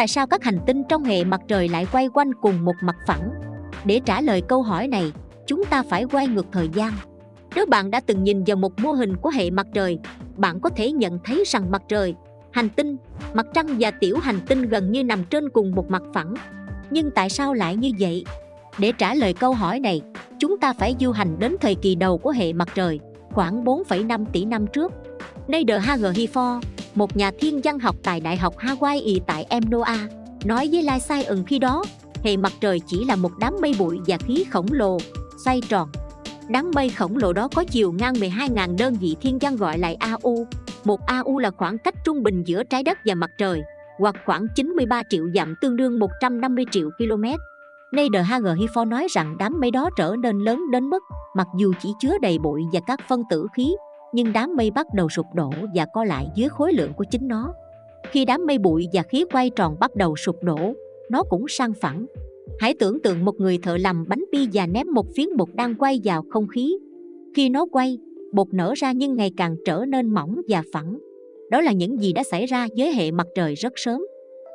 Tại sao các hành tinh trong hệ mặt trời lại quay quanh cùng một mặt phẳng? Để trả lời câu hỏi này, chúng ta phải quay ngược thời gian. Nếu bạn đã từng nhìn vào một mô hình của hệ mặt trời, bạn có thể nhận thấy rằng mặt trời, hành tinh, mặt trăng và tiểu hành tinh gần như nằm trên cùng một mặt phẳng. Nhưng tại sao lại như vậy? Để trả lời câu hỏi này, chúng ta phải du hành đến thời kỳ đầu của hệ mặt trời, khoảng 4,5 tỷ năm trước. Nader Hager Hifor, một nhà thiên văn học tại Đại học Hawaii tại Emnoa, nói với Lai Sai ẩn khi đó, hệ mặt trời chỉ là một đám mây bụi và khí khổng lồ, xoay tròn. Đám mây khổng lồ đó có chiều ngang 12.000 đơn vị thiên văn gọi là AU. Một AU là khoảng cách trung bình giữa trái đất và mặt trời, hoặc khoảng 93 triệu dặm tương đương 150 triệu km. Nader H.G. Nói rằng đám mây đó trở nên lớn đến mức mặc dù chỉ chứa đầy bụi và các phân tử khí, nhưng đám mây bắt đầu sụp đổ và co lại dưới khối lượng của chính nó. Khi đám mây bụi và khí quay tròn bắt đầu sụp đổ, nó cũng sang phẳng. Hãy tưởng tượng một người thợ làm bánh pi và ném một phiến bột đang quay vào không khí. Khi nó quay, bột nở ra nhưng ngày càng trở nên mỏng và phẳng. Đó là những gì đã xảy ra với hệ mặt trời rất sớm.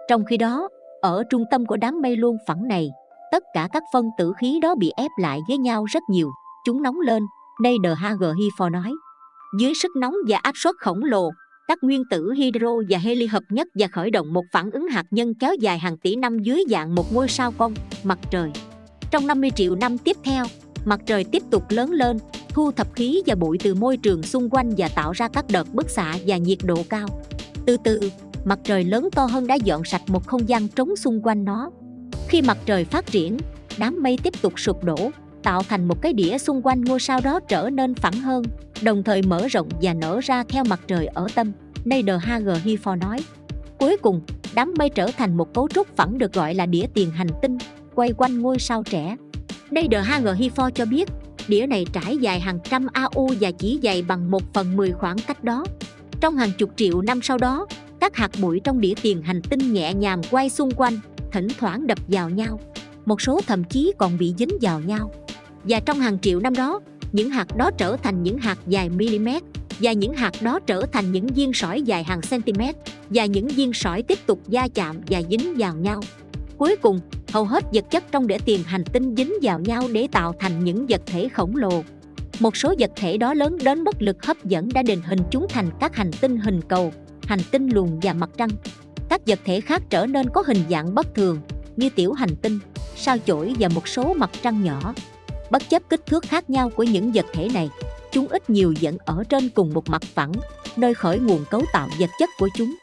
Trong khi đó, ở trung tâm của đám mây luôn phẳng này, tất cả các phân tử khí đó bị ép lại với nhau rất nhiều. Chúng nóng lên, Nader H.G. Hifor nói. Dưới sức nóng và áp suất khổng lồ, các nguyên tử hydro và heli hợp nhất và khởi động một phản ứng hạt nhân kéo dài hàng tỷ năm dưới dạng một ngôi sao cong, mặt trời. Trong 50 triệu năm tiếp theo, mặt trời tiếp tục lớn lên, thu thập khí và bụi từ môi trường xung quanh và tạo ra các đợt bức xạ và nhiệt độ cao. Từ từ, mặt trời lớn to hơn đã dọn sạch một không gian trống xung quanh nó. Khi mặt trời phát triển, đám mây tiếp tục sụp đổ, tạo thành một cái đĩa xung quanh ngôi sao đó trở nên phẳng hơn, đồng thời mở rộng và nở ra theo mặt trời ở tâm. Nader H.G. Hifor nói. Cuối cùng, đám mây trở thành một cấu trúc phẳng được gọi là đĩa tiền hành tinh, quay quanh ngôi sao trẻ. Nader H.G. Hifor cho biết, đĩa này trải dài hàng trăm AU và chỉ dày bằng 1 phần 10 khoảng cách đó. Trong hàng chục triệu năm sau đó, các hạt bụi trong đĩa tiền hành tinh nhẹ nhàng quay xung quanh, thỉnh thoảng đập vào nhau. Một số thậm chí còn bị dính vào nhau. Và trong hàng triệu năm đó, những hạt đó trở thành những hạt dài mm và những hạt đó trở thành những viên sỏi dài hàng cm và những viên sỏi tiếp tục va chạm và dính vào nhau. Cuối cùng, hầu hết vật chất trong đĩa tiền hành tinh dính vào nhau để tạo thành những vật thể khổng lồ. Một số vật thể đó lớn đến mức lực hấp dẫn đã định hình chúng thành các hành tinh hình cầu, hành tinh luồng và mặt trăng. Các vật thể khác trở nên có hình dạng bất thường như tiểu hành tinh, sao chổi và một số mặt trăng nhỏ. Bất chấp kích thước khác nhau của những vật thể này, chúng ít nhiều vẫn ở trên cùng một mặt phẳng, nơi khởi nguồn cấu tạo vật chất của chúng.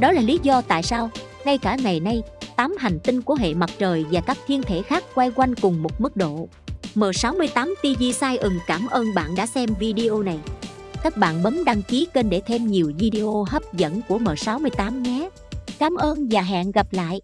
Đó là lý do tại sao, ngay cả ngày nay, tám hành tinh của hệ mặt trời và các thiên thể khác quay quanh cùng một mức độ. M68 TV Sai ừng cảm ơn bạn đã xem video này. Các bạn bấm đăng ký kênh để thêm nhiều video hấp dẫn của M68 nhé. Cảm ơn và hẹn gặp lại.